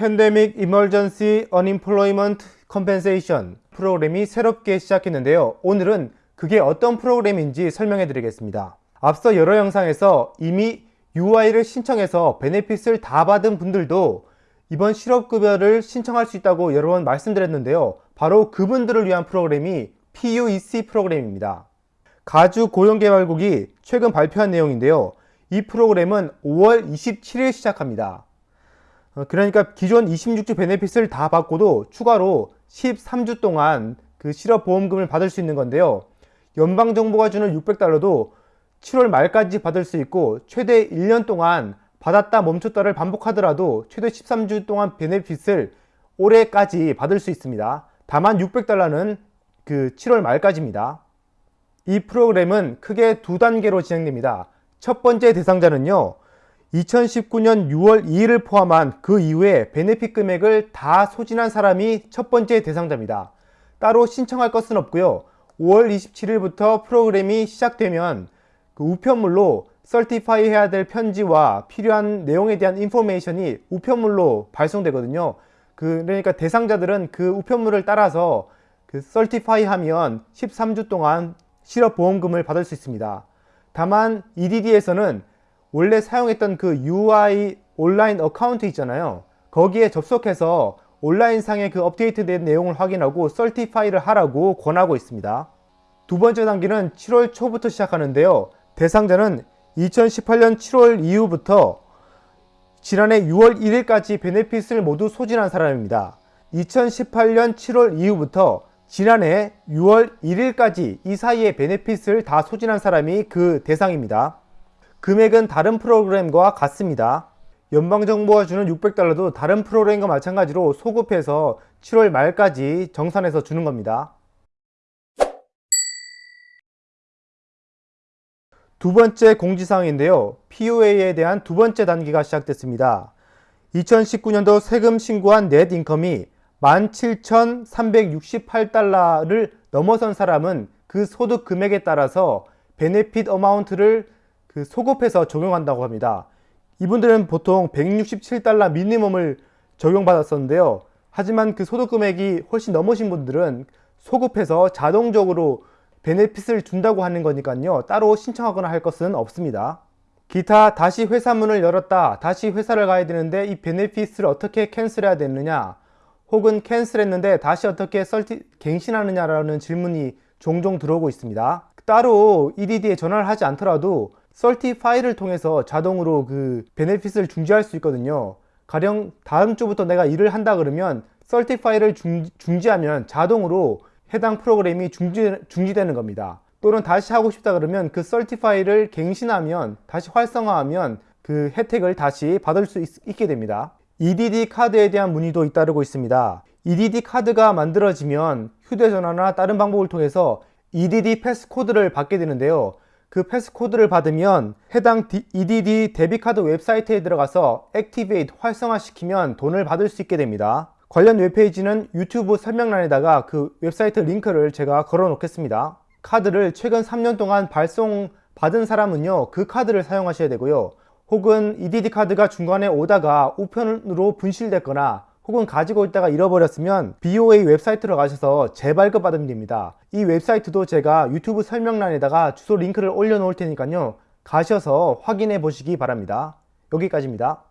Pandemic Emergency Unemployment Compensation 프로그램이 새롭게 시작했는데요. 오늘은 그게 어떤 프로그램인지 설명해 드리겠습니다. 앞서 여러 영상에서 이미 UI를 신청해서 베네핏을 다 받은 분들도 이번 실업급여를 신청할 수 있다고 여러 번 말씀드렸는데요. 바로 그분들을 위한 프로그램이 PUEC 프로그램입니다. 가주 고용개발국이 최근 발표한 내용인데요. 이 프로그램은 5월 27일 시작합니다. 어, 그러니까 기존 26주 베네핏을 다 받고도 추가로 13주 동안 그 실업보험금을 받을 수 있는 건데요. 연방정부가 주는 600달러도 7월 말까지 받을 수 있고 최대 1년 동안 받았다 멈췄다를 반복하더라도 최대 13주 동안 베네핏을 올해까지 받을 수 있습니다. 다만 600달러는 그 7월 말까지입니다. 이 프로그램은 크게 두 단계로 진행됩니다. 첫 번째 대상자는요. 2019년 6월 2일을 포함한 그 이후에 베네핏 금액을 다 소진한 사람이 첫 번째 대상자입니다. 따로 신청할 것은 없고요. 5월 27일부터 프로그램이 시작되면 그 우편물로 설티파이 해야 될 편지와 필요한 내용에 대한 인포메이션이 우편물로 발송되거든요. 그, 그러니까 대상자들은 그 우편물을 따라서 그 certify 하면 13주 동안 실업보험금을 받을 수 있습니다. 다만 EDD에서는 원래 사용했던 그 UI 온라인 account 있잖아요. 거기에 접속해서 온라인상의 그 업데이트된 내용을 확인하고 certify를 하라고 권하고 있습니다. 두 번째 단계는 7월 초부터 시작하는데요. 대상자는 2018년 7월 이후부터 지난해 6월 1일까지 benefit을 모두 소진한 사람입니다. 2018년 7월 이후부터 지난해 6월 1일까지 이 사이에 베네핏을 다 소진한 사람이 그 대상입니다. 금액은 다른 프로그램과 같습니다. 연방정부가 주는 600달러도 다른 프로그램과 마찬가지로 소급해서 7월 말까지 정산해서 주는 겁니다. 두 번째 공지사항인데요. POA에 대한 두 번째 단계가 시작됐습니다. 2019년도 세금 신고한 넷 인컴이 17,368달러를 넘어선 사람은 그 소득 금액에 따라서 베네핏 어마운트를 그 소급해서 적용한다고 합니다. 이분들은 보통 167달러 미니멈을 적용받았었는데요. 하지만 그 소득 금액이 훨씬 넘으신 분들은 소급해서 자동적으로 베네핏을 준다고 하는 거니까요. 따로 신청하거나 할 것은 없습니다. 기타 다시 회사 문을 열었다. 다시 회사를 가야 되는데 이 베네핏을 어떻게 캔슬해야 되느냐 혹은 캔슬했는데 다시 어떻게 설티, 갱신하느냐라는 질문이 종종 들어오고 있습니다. 따로 EDD에 전화를 하지 않더라도 설티 파일을 통해서 자동으로 그 베네핏을 중지할 수 있거든요. 가령 다음 주부터 내가 일을 한다 그러면 설티 파일을 중, 중지하면 자동으로 해당 프로그램이 중지, 중지되는 겁니다. 또는 다시 하고 싶다 그러면 그 설티 파일을 갱신하면 다시 활성화하면 그 혜택을 다시 받을 수 있, 있게 됩니다. EDD 카드에 대한 문의도 잇따르고 있습니다. EDD 카드가 만들어지면 휴대전화나 다른 방법을 통해서 EDD passcode를 받게 되는데요. 그 passcode를 받으면 해당 EDD debit 카드 웹사이트에 들어가서 activate 활성화시키면 돈을 받을 수 있게 됩니다. 관련 웹페이지는 유튜브 설명란에다가 그 웹사이트 링크를 제가 걸어 놓겠습니다. 카드를 최근 3년 동안 발송 받은 사람은요 그 카드를 사용하셔야 되고요 혹은 EDD 카드가 중간에 오다가 우편으로 분실됐거나 혹은 가지고 있다가 잃어버렸으면 BOA 웹사이트로 가셔서 재발급 받으면 됩니다. 이 웹사이트도 제가 유튜브 설명란에다가 주소 링크를 올려 놓을 테니까요. 가셔서 확인해 보시기 바랍니다. 여기까지입니다.